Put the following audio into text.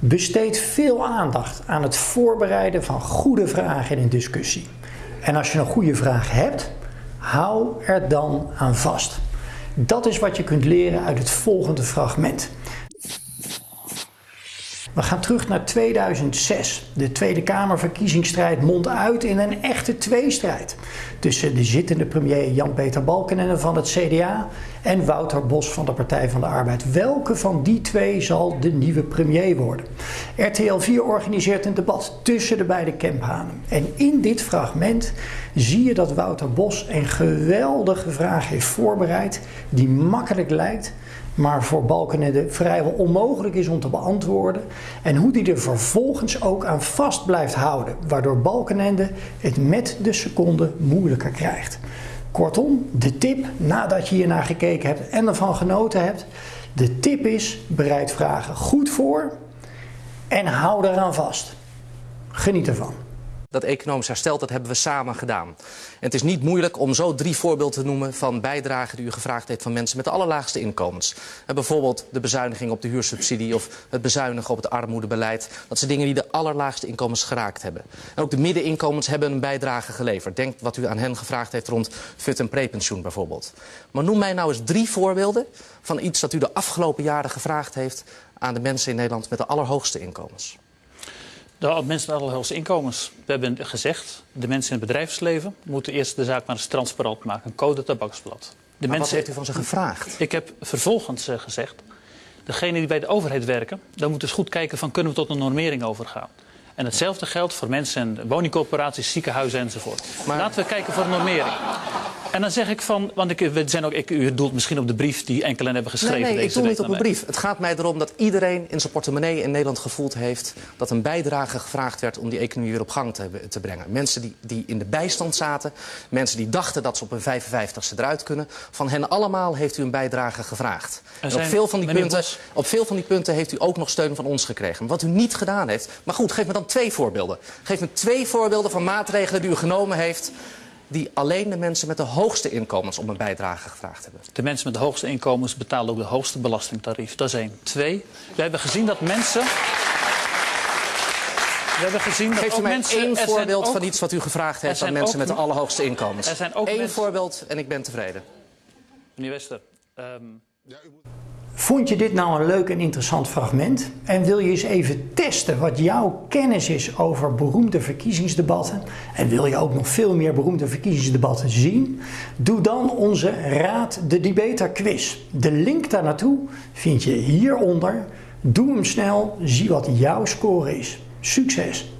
Besteed veel aandacht aan het voorbereiden van goede vragen in een discussie. En als je een goede vraag hebt, hou er dan aan vast. Dat is wat je kunt leren uit het volgende fragment. We gaan terug naar 2006. De Tweede Kamerverkiezingsstrijd mondt uit in een echte tweestrijd. Tussen de zittende premier Jan-Peter Balkenende van het CDA en Wouter Bos van de Partij van de Arbeid. Welke van die twee zal de nieuwe premier worden? RTL 4 organiseert een debat tussen de beide Kemphanen. En in dit fragment zie je dat Wouter Bos een geweldige vraag heeft voorbereid die makkelijk lijkt maar voor Balkenende vrijwel onmogelijk is om te beantwoorden. En hoe die er vervolgens ook aan vast blijft houden, waardoor Balkenende het met de seconde moeilijker krijgt. Kortom, de tip nadat je hiernaar gekeken hebt en ervan genoten hebt, de tip is bereid vragen goed voor en hou eraan vast. Geniet ervan. Dat economisch herstel, dat hebben we samen gedaan. Het is niet moeilijk om zo drie voorbeelden te noemen van bijdragen die u gevraagd heeft van mensen met de allerlaagste inkomens. En bijvoorbeeld de bezuiniging op de huursubsidie of het bezuinigen op het armoedebeleid. Dat zijn dingen die de allerlaagste inkomens geraakt hebben. En ook de middeninkomens hebben een bijdrage geleverd. Denk wat u aan hen gevraagd heeft rond fut- en prepensioen bijvoorbeeld. Maar noem mij nou eens drie voorbeelden van iets dat u de afgelopen jaren gevraagd heeft aan de mensen in Nederland met de allerhoogste inkomens. De mensen met allerhoogste inkomens. We hebben gezegd, de mensen in het bedrijfsleven moeten eerst de zaak maar eens transparant maken. Een code tabaksblad. De Maar mensen, wat heeft u van ze gevraagd? Ik heb vervolgens eh, gezegd, degenen die bij de overheid werken, dan moeten eens goed kijken van kunnen we tot een normering overgaan. En hetzelfde geldt voor mensen in woningcorporaties, ziekenhuizen enzovoort. Maar- Laten we kijken voor normering. En dan zeg ik van, want ik, we zijn ook, ik, u doelt misschien op de brief die enkelen hebben geschreven. Nee, nee, ik doe niet op naar een brief. Het gaat mij erom dat iedereen in zijn portemonnee in Nederland gevoeld heeft... dat een bijdrage gevraagd werd om die economie weer op gang te, te brengen. Mensen die, die in de bijstand zaten, mensen die dachten dat ze op hun 55ste eruit kunnen... van hen allemaal heeft u een bijdrage gevraagd. En op veel, van die punten, Bos. op veel van die punten heeft u ook nog steun van ons gekregen. Wat u niet gedaan heeft... Maar goed, geef me dan twee voorbeelden. Geef me twee voorbeelden van maatregelen die u genomen heeft... die alleen de mensen met de hoogste inkomens om een bijdrage gevraagd hebben. De mensen met de hoogste inkomens betalen ook de hoogste belastingtarief. Dat is één. Twee, we hebben gezien dat mensen... We hebben gezien dat Geeft u ook mij mensen... één er voorbeeld ook- van iets wat u gevraagd heeft aan mensen ook- met de allerhoogste inkomens? Er zijn ook Eén mensen- voorbeeld en ik ben tevreden. Meneer Wester, ehm, Vond je dit nou een leuk en interessant fragment? En wil je eens even testen wat jouw kennis is over beroemde verkiezingsdebatten? En wil je ook nog veel meer beroemde verkiezingsdebatten zien? Doe dan onze Raad de Debater quiz. De link daar naartoe vind je hieronder. Doe hem snel, zie wat jouw score is. Succes!